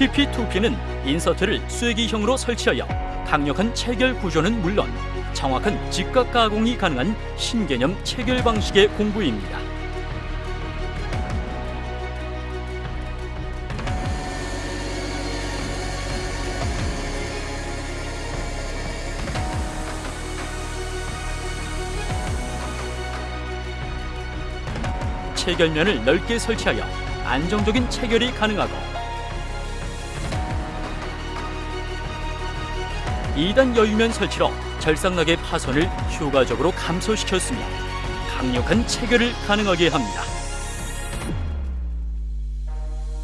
TP2P는 인서트를 쐐기형으로 설치하여 강력한 체결 구조는 물론 정확한 직각 가공이 가능한 신개념 체결 방식의 공구입니다. 체결면을 넓게 설치하여 안정적인 체결이 가능하고 2단 여유면 설치로 절삭락의 파손을 효과적으로 감소시켰으며 강력한 체결을 가능하게 합니다.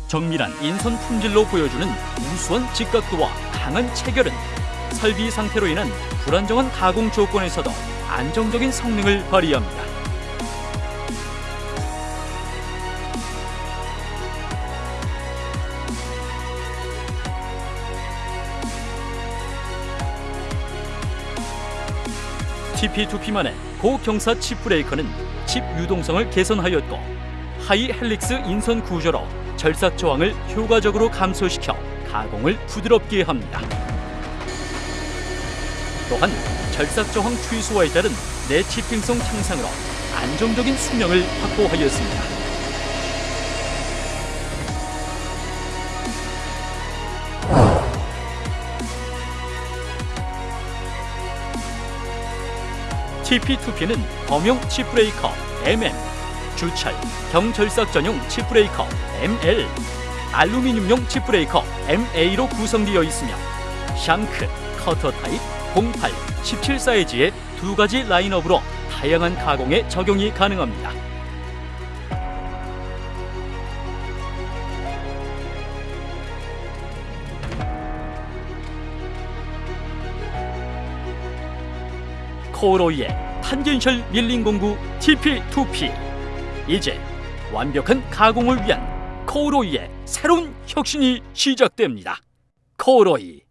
정밀한 인선 품질로 보여주는 우수한 직각도와 강한 체결은 설비 상태로 인한 불안정한 가공 조건에서도 안정적인 성능을 발휘합니다. TP2P만의 고경사 chip breaker는 칩 유동성을 개선하였고 high helix 인선 구조로 절삭 저항을 효과적으로 감소시켜 가공을 부드럽게 합니다. 또한 절삭 저항 최소화에 따른 내치핑성 향상으로 안정적인 수명을 확보하였습니다. TP2P는 범용 칩브레이커 MM, 주철, 경절삭 전용 칩브레이커 ML, 알루미늄용 칩브레이커 MA로 구성되어 있으며 shank, 커터 타입 08, 17 사이즈의 두 가지 라인업으로 다양한 가공에 적용이 가능합니다. 코로이의 tangential milling 공구 TP2P 이제 완벽한 가공을 위한 코로이의 새로운 혁신이 시작됩니다. 코로이